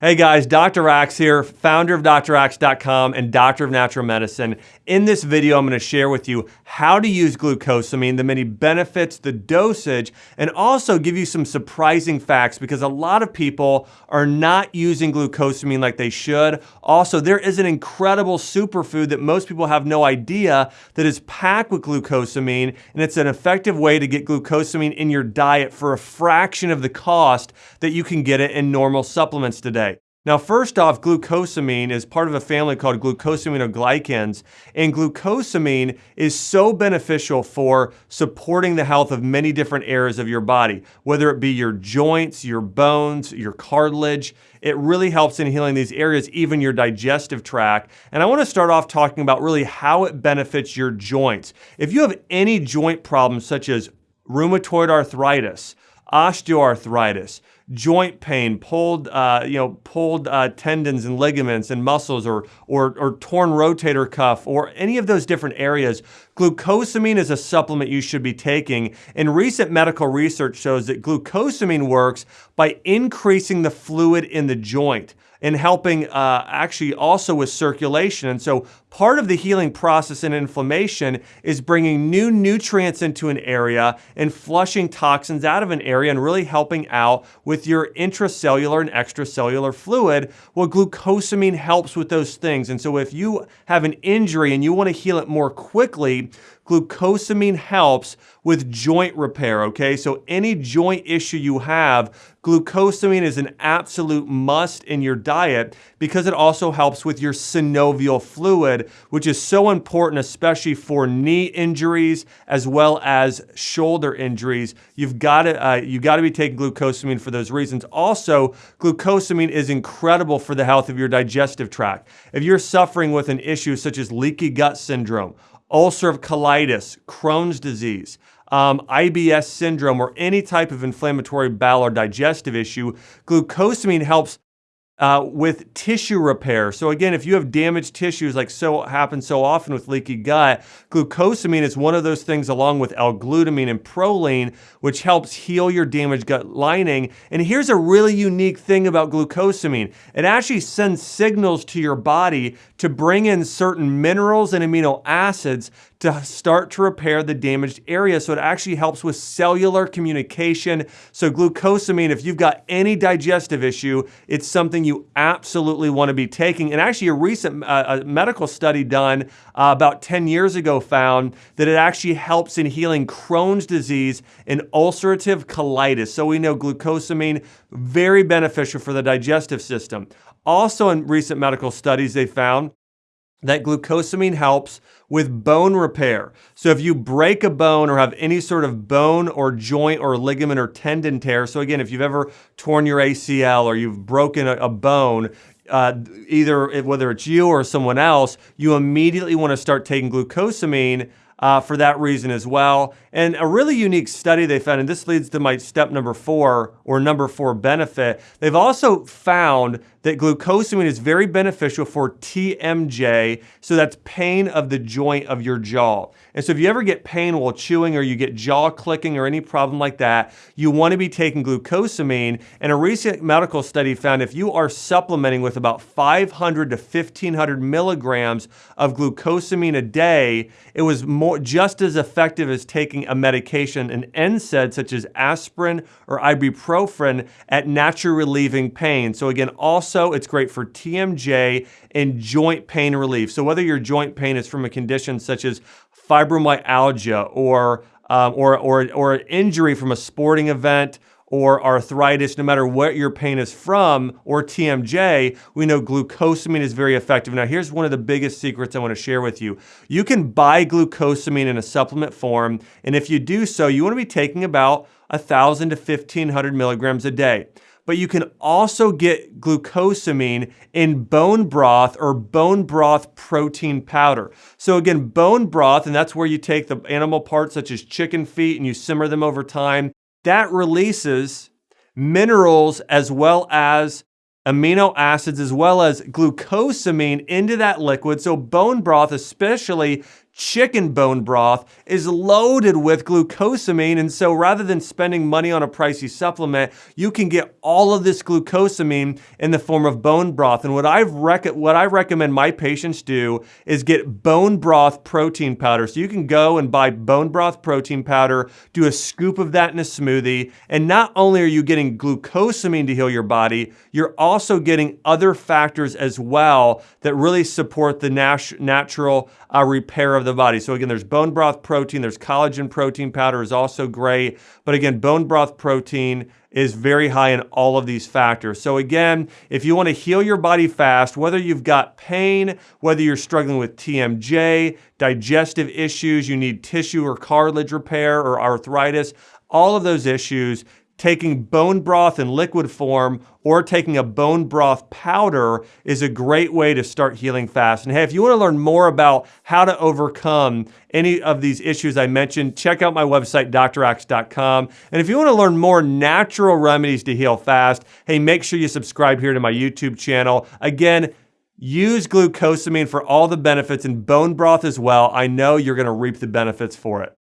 Hey guys, Dr. Axe here, founder of draxe.com and doctor of natural medicine. In this video, I'm gonna share with you how to use glucosamine, the many benefits, the dosage, and also give you some surprising facts because a lot of people are not using glucosamine like they should. Also, there is an incredible superfood that most people have no idea that is packed with glucosamine, and it's an effective way to get glucosamine in your diet for a fraction of the cost that you can get it in normal supplements today. Now, first off, glucosamine is part of a family called glucosaminoglycans, and glucosamine is so beneficial for supporting the health of many different areas of your body, whether it be your joints, your bones, your cartilage. It really helps in healing these areas, even your digestive tract. And I wanna start off talking about really how it benefits your joints. If you have any joint problems such as rheumatoid arthritis, osteoarthritis, joint pain, pulled, uh, you know, pulled uh, tendons and ligaments and muscles or, or, or torn rotator cuff or any of those different areas, glucosamine is a supplement you should be taking. And recent medical research shows that glucosamine works by increasing the fluid in the joint and helping uh, actually also with circulation. And so part of the healing process in inflammation is bringing new nutrients into an area and flushing toxins out of an area and really helping out with your intracellular and extracellular fluid. Well, glucosamine helps with those things. And so if you have an injury and you want to heal it more quickly, glucosamine helps with joint repair, okay? So any joint issue you have, glucosamine is an absolute must in your diet because it also helps with your synovial fluid, which is so important, especially for knee injuries as well as shoulder injuries. You've got to, uh, you got to be taking glucosamine for those reasons. Also, glucosamine is incredible for the health of your digestive tract. If you're suffering with an issue such as leaky gut syndrome, ulcerative colitis, Crohn's disease, um, IBS syndrome, or any type of inflammatory bowel or digestive issue, glucosamine helps uh, with tissue repair. So again, if you have damaged tissues like so happens so often with leaky gut, glucosamine is one of those things along with L-glutamine and proline, which helps heal your damaged gut lining. And here's a really unique thing about glucosamine. It actually sends signals to your body to bring in certain minerals and amino acids to start to repair the damaged area. So it actually helps with cellular communication. So glucosamine, if you've got any digestive issue, it's something you absolutely want to be taking. And actually a recent uh, a medical study done uh, about 10 years ago found that it actually helps in healing Crohn's disease and ulcerative colitis. So we know glucosamine, very beneficial for the digestive system. Also in recent medical studies, they found that glucosamine helps with bone repair. So if you break a bone or have any sort of bone or joint or ligament or tendon tear, so again, if you've ever torn your ACL or you've broken a, a bone, uh, either whether it's you or someone else, you immediately want to start taking glucosamine uh, for that reason as well. And a really unique study they found, and this leads to my step number four or number four benefit. They've also found that glucosamine is very beneficial for TMJ, so that's pain of the joint of your jaw. And so if you ever get pain while chewing or you get jaw clicking or any problem like that, you want to be taking glucosamine. And a recent medical study found if you are supplementing with about 500 to 1500 milligrams of glucosamine a day, it was more just as effective as taking a medication, an NSAID such as aspirin or ibuprofen at naturally relieving pain. So again, also it's great for TMJ and joint pain relief. So whether your joint pain is from a condition such as fibromyalgia or, um, or, or, or an injury from a sporting event or arthritis, no matter what your pain is from, or TMJ, we know glucosamine is very effective. Now, here's one of the biggest secrets I want to share with you. You can buy glucosamine in a supplement form, and if you do so, you want to be taking about 1,000 to 1,500 milligrams a day but you can also get glucosamine in bone broth or bone broth protein powder. So again, bone broth, and that's where you take the animal parts such as chicken feet and you simmer them over time. That releases minerals as well as amino acids as well as glucosamine into that liquid. So bone broth, especially chicken bone broth is loaded with glucosamine. And so rather than spending money on a pricey supplement, you can get all of this glucosamine in the form of bone broth. And what, I've rec- what I recommend my patients do is get bone broth protein powder. So you can go and buy bone broth protein powder, do a scoop of that in a smoothie. And not only are you getting glucosamine to heal your body, you're also getting other factors as well that really support the nat- natural uh, repair of the body. So again, there's bone broth protein, there's collagen protein powder is also great. But again, bone broth protein is very high in all of these factors. So again, if you want to heal your body fast, whether you've got pain, whether you're struggling with TMJ, digestive issues, you need tissue or cartilage repair or arthritis, all of those issues, taking bone broth in liquid form or taking a bone broth powder is a great way to start healing fast. And hey, if you want to learn more about how to overcome any of these issues I mentioned, check out my website, draxe.com. And if you want to learn more natural remedies to heal fast, hey, make sure you subscribe here to my YouTube channel. Again, Use glucosamine for all the benefits and bone broth as well. I know you're going to reap the benefits for it.